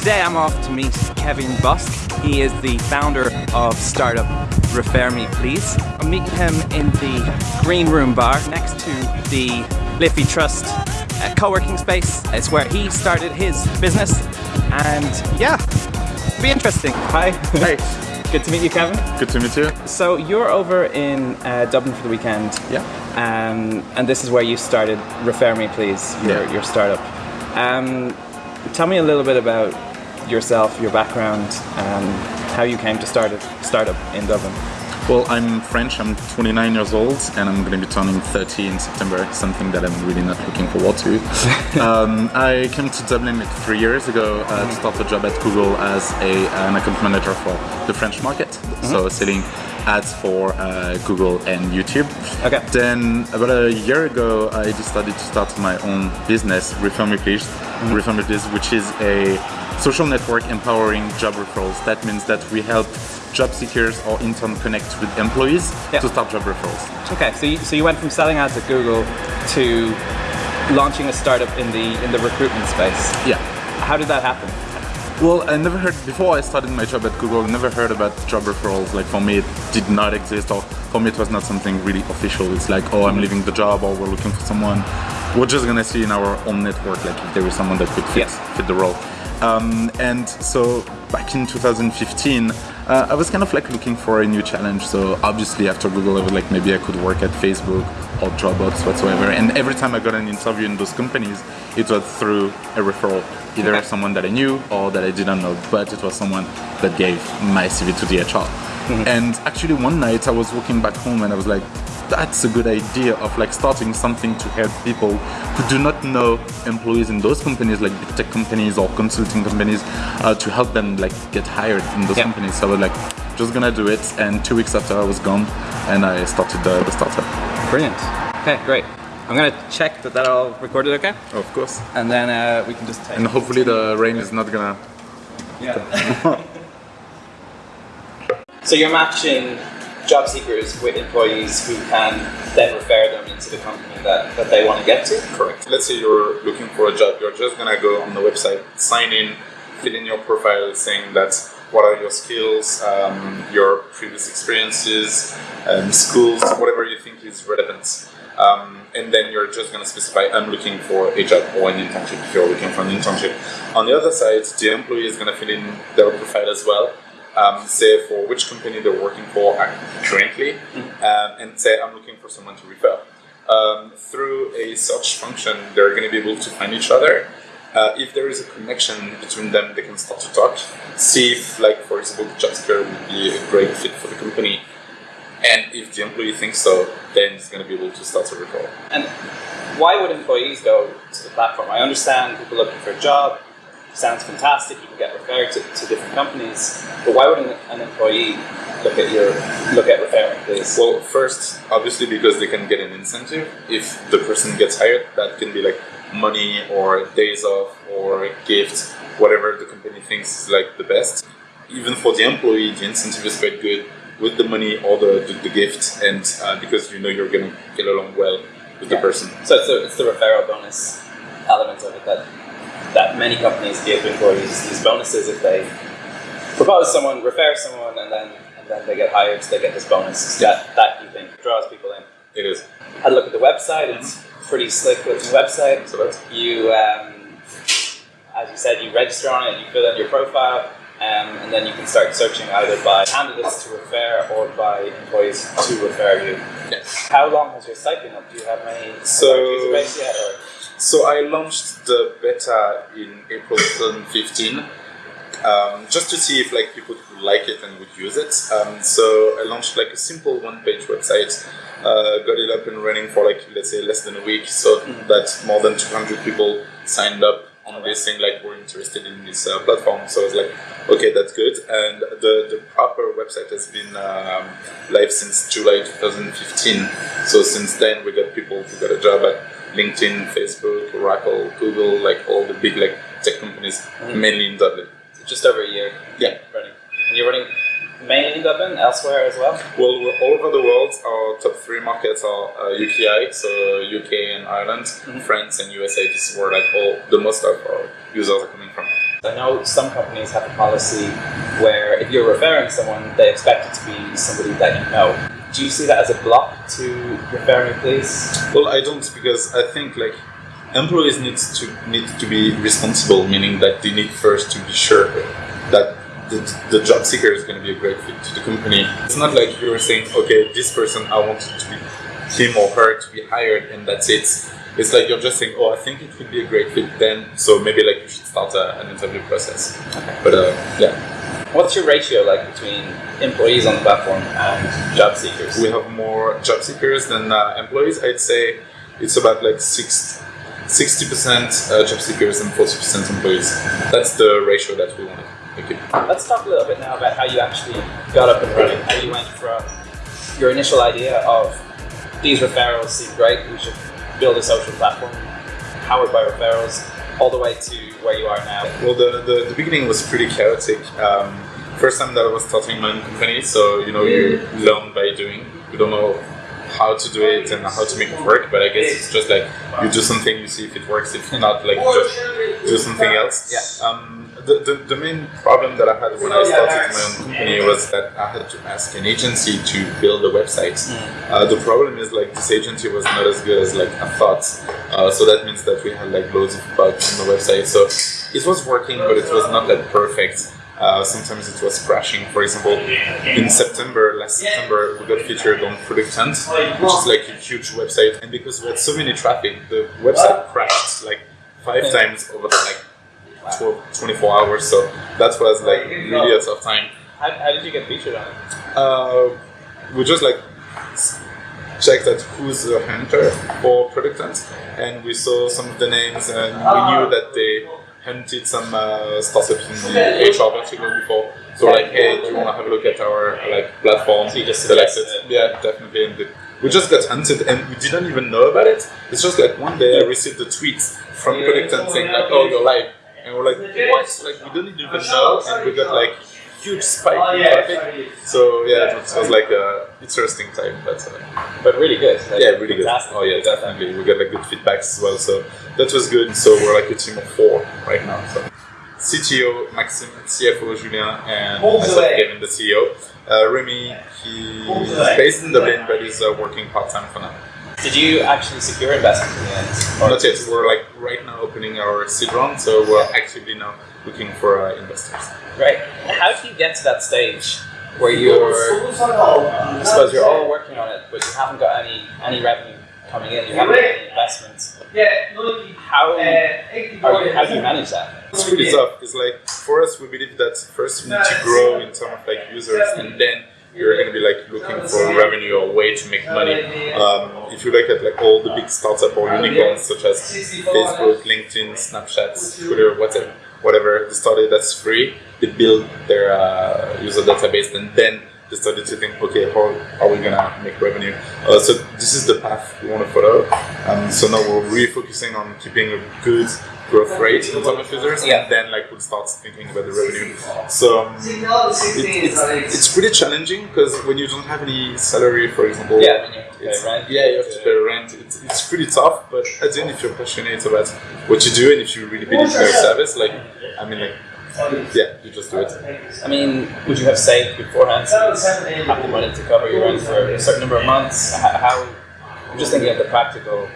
Today I'm off to meet Kevin Busk. He is the founder of startup Refer Me Please. I'm meeting him in the Green Room Bar next to the Liffey Trust uh, co-working space. It's where he started his business and yeah, it'll be interesting. Hi. Hey. Good to meet you, Kevin. Good to meet you. So you're over in uh, Dublin for the weekend. Yeah. Um, and this is where you started Refer Me Please, your, Yeah. your startup. Um, tell me a little bit about yourself, your background, um, how you came to start a startup in Dublin. Well, I'm French, I'm 29 years old, and I'm going to be turning 30 in September, something that I'm really not looking forward to. um, I came to Dublin like three years ago uh, to start a job at Google as a, an account manager for the French market, so selling ads for uh, Google and YouTube. Okay. Then, about a year ago, I decided to start my own business, Please, Refer Me which is a social network empowering job referrals. That means that we help job seekers or intern connect with employees Yeah. to start job referrals. Okay, so you, so you went from selling ads at Google to launching a startup in the in the recruitment space. Yeah. How did that happen? Well, I never heard before I started my job at Google. I never heard about job referrals. Like for me, it did not exist, or for me, it was not something really official. It's like, oh, I'm leaving the job, or we're looking for someone. We're just gonna see in our own network, like if there is someone that could fit Yeah. fit the role. Um, and so back in 2015, uh, I was kind of like looking for a new challenge. So obviously after Google, I was like maybe I could work at Facebook or Dropbox whatsoever. And every time I got an interview in those companies, it was through a referral, either Okay. someone that I knew or that I didn't know, but it was someone that gave my CV to the HR. And actually one night I was walking back home and I was like, that's a good idea of like starting something to help people who do not know employees in those companies like big tech companies or consulting companies uh, to help them like get hired in those Yeah. companies so i was like just gonna do it and two weeks after i was gone and i started the, the startup Brilliant. Okay, great. I'm gonna check that that all recorded okay, of course and then uh, we can just take. and hopefully the rain is not gonna Yeah. so you're matching job seekers with employees who can then refer them into the company that, that they want to get to. Correct. Let's say you're looking for a job, you're just gonna go on the website, sign in, fill in your profile saying that what are your skills, um, your previous experiences, um, schools, whatever you think is relevant. Um, and then you're just gonna specify I'm looking for a job or an internship if you're looking for an internship. On the other side, the employee is gonna fill in their profile as well. Um, say for which company they're working for currently, um, and say I'm looking for someone to refer um, through a search function, they're going to be able to find each other. Uh, if there is a connection between them, they can start to talk, see if, like, for example, the job seeker would be a great fit for the company. And if the employee thinks so, then it's going to be able to start a referral. And why would employees go to the platform? I understand people looking for a job. Sounds fantastic. You can get referred to, to different companies, but why would an, an employee look at your look at Refer Me Please? Well, first, obviously, because they can get an incentive. If the person gets hired, that can be like money or days off or a gift, whatever the company thinks is like the best. Even for the employee, the incentive is quite good with the money or the, the, the gift, and uh, because you know you're gonna get along well with the person. So it's the, it's the referral bonus element of it that that many companies give employees these bonuses if they propose someone, refer someone, and then and then they get hired. So they get this bonus. That that you think draws people in. It is. Had a look at the website. It's pretty slick looking website. So that's You, um, as you said, you register on it. You fill in your profile. Um, and then you can start searching either by candidates to refer or by employees to refer you. yes. How long has your site been up? Do you have many So- user base yet? Or? So I launched the beta in April 2015, um, just to see if like people would like it and would use it. Um, so I launched like a simple one-page website, uh, got it up and running for like let's say less than a week, so that more than 200 people signed up on this thing like we're interested in this uh, platform. So I was like, okay, that's good. And the the proper website has been um, live since July 2015. So since then we got people who got a job at LinkedIn, Facebook, Oracle, Google, like all the big like tech companies, mainly in Dublin. So just over a year Yeah. running. And you're running mainly in Dublin, elsewhere as well? Well, we're all over the world. Our top three markets are uh, UKI, so UK and Ireland, France and USA. This is where like all the most of our users are coming from. I know some companies have a policy where if you're referring someone, they expect it to be somebody that you know. Do you see that as a block to refer me, please? Well, I don't because I think like employees need to need to be responsible, meaning that they need first to be sure that the, the job seeker is going to be a great fit to the company. It's not like you're saying, okay, this person I want to be him or her to be hired, and that's it. It's like you're just saying, oh, I think it would be a great fit then, so maybe like you should start a, an interview process. But uh, yeah, What's your ratio like between employees on the platform and job seekers? we have more job seekers than uh, employees. I'd say it's about like six, 60% uh, job seekers and 40% employees. That's the ratio that we want to keep. Let's talk a little bit now about how you actually got up and running, how you went from your initial idea of these referrals seem great, we should build a social platform powered by referrals, all the way to where you are now. Well, the, the, the beginning was pretty chaotic. Um, first time that I was starting my own company, so you know, you learn by doing. You don't know how to do it and how to make it work, but I guess it's just like you do something, you see if it works. If not, like just do something else. Yeah. Um, the, the, the main problem that I had when I started my own company was that I had to ask an agency to build a website. Uh, the problem is like this agency was not as good as like I thought. Uh, so that means that we had like loads of bugs on the website. So it was working, but it was not like perfect. Uh, sometimes it was crashing. For example, in September, last September, we got featured on Product Hunt, which is like a huge website. And because we had so many traffic, the website crashed like five times over the like 12, 24 hours. So that was like really a tough time. How, how did you get featured on it? Uh, we just like checked at who's the hunter for Product Hunt, and we saw some of the names, and we knew that they hunted some uh, startups in the HR vertical before. So like, hey, do you want to have a look at our like platform? So you just selected. suggested Yeah, definitely. And we just got hunted, and we didn't even know about it. It's just like one day I received a tweet from Hunt saying like, oh, you're live. And we're like, what? Like, we don't even know, and we got like huge spike in traffic. So yeah, it was like a interesting time, but uh, But really good. Like, yeah, really good. Oh yeah, definitely. We got like good feedbacks as well, so that was good. So we're like a team of four right now. So CTO Maxime, CFO Julien, and myself Kevin, the CEO. Uh, Remy, he's based in Dublin, but he's uh, working part time for now. Did you actually secure investment in the end? Or Not yet. We're like right now opening our seed round, so we're actively now looking for uh, investors. Right. How do you get to that stage where you're, I suppose you're all working on it, but you haven't got any any revenue coming in, you haven't got any investments. How, you, how do you manage that? It's really tough. It's like for us, we believe that first we need to grow in terms of like users, and then you're going to be like looking for revenue or way to make money. Um, if you look at like all the big startup or unicorns such as Facebook, LinkedIn, Snapchat, Twitter, whatever, whatever they started that's free. They build their uh, user database, and then they started to think, okay, how are we gonna make revenue? Uh, so this is the path we want to follow. Um, so now we're really focusing on keeping a good growth rate in terms of users, Yeah. and then like we'll start thinking about the revenue. So um, it, it's, it's pretty challenging because when you don't have any salary, for example, Yeah, you have to pay it's- rent. yeah, you have to pay rent. It's, it's pretty tough, but at the end, if you're passionate about what you do and if you really believe in your service, like I mean, like yeah, you just do it. I mean, would you have saved beforehand have the money to cover your rent for a certain number of months? How, I'm just thinking of the practical.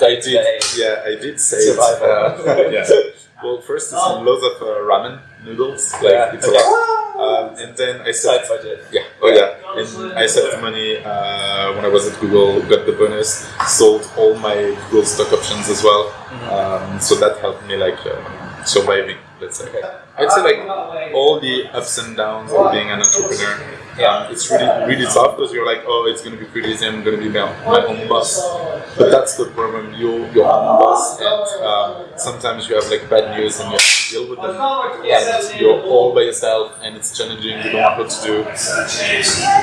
I did, yeah, I did say it. Survival. Uh, yeah. Well, first it's loads of uh, ramen noodles, like Yeah, it's okay. a lot, um, and then I Side saved. budget. Yeah, oh yeah, and I saved money uh, when I was at Google, got the bonus, sold all my Google stock options as well, um, so that helped me like um, surviving. Let's say. I'd say like all the ups and downs of being an entrepreneur. Um, it's really really tough because you're like, oh, it's gonna be pretty easy. I'm gonna be my, my own boss. But that's the problem. You your own boss, and um, sometimes you have like bad news and you have to deal with them. And you're all by yourself, and it's challenging. You don't know what to do.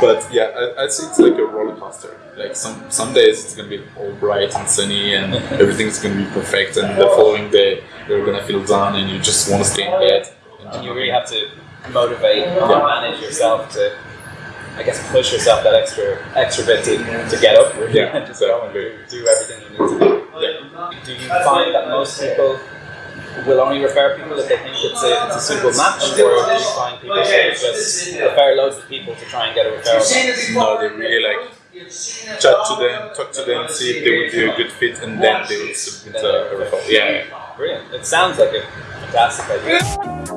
But yeah, I, say it's like a roller coaster. Like some some days it's gonna be all bright and sunny, and everything's gonna be perfect, and the following day you're gonna feel down, and you just want to stay in bed. And you really have to motivate and manage yourself to I guess push yourself that extra extra bit to, to get up really, Yeah, and just go and do, do everything you need to do. Yeah. Do you find that most people will only refer people if they think it's a, it's a suitable match, or do you find people that just refer loads of people to try and get a referral? No, they really like chat to them, talk to them, see if they would be a good fit, and then they will submit a, a referral. Yeah, yeah. Brilliant. It sounds like a fantastic idea.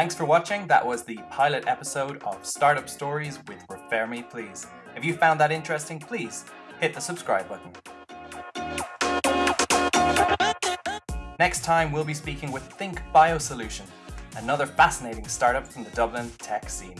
Thanks for watching. That was the pilot episode of Startup Stories with Refer Me Please. If you found that interesting, please hit the subscribe button. Next time, we'll be speaking with Think Biosolution, another fascinating startup from the Dublin tech scene.